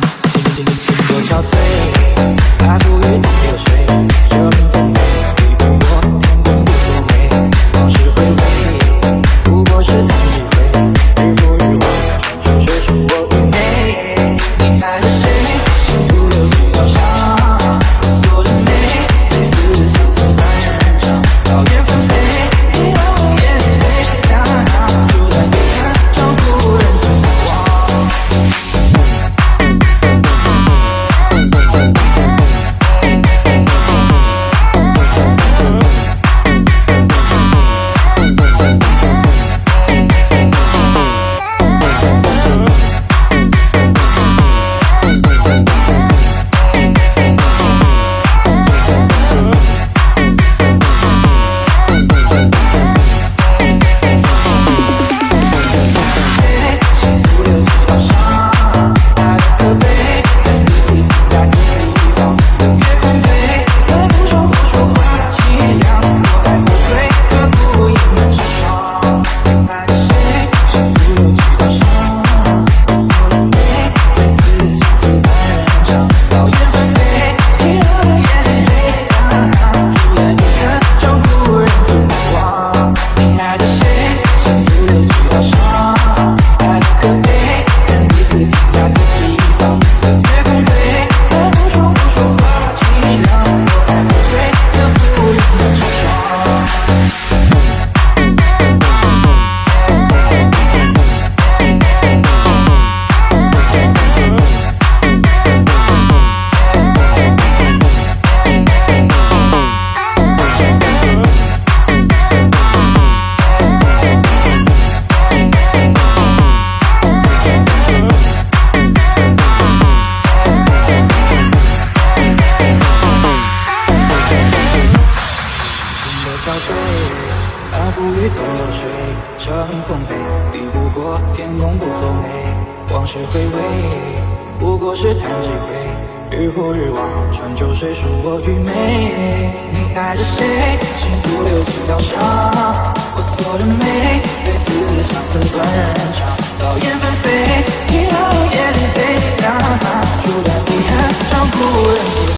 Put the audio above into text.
心心心多憔悴，那浮云东流水，这名风美，比不过天公不作美，往事回味，不过是弹指挥，日复日往，春秋水书我愚昧。你爱着谁？心多憔悴，那浮于东流水，这名奉陪，抵不过天公不作美。往事回味，不过是弹指挥，日复日望穿秋水恕我愚昧。你爱着谁？幸福流水高尚，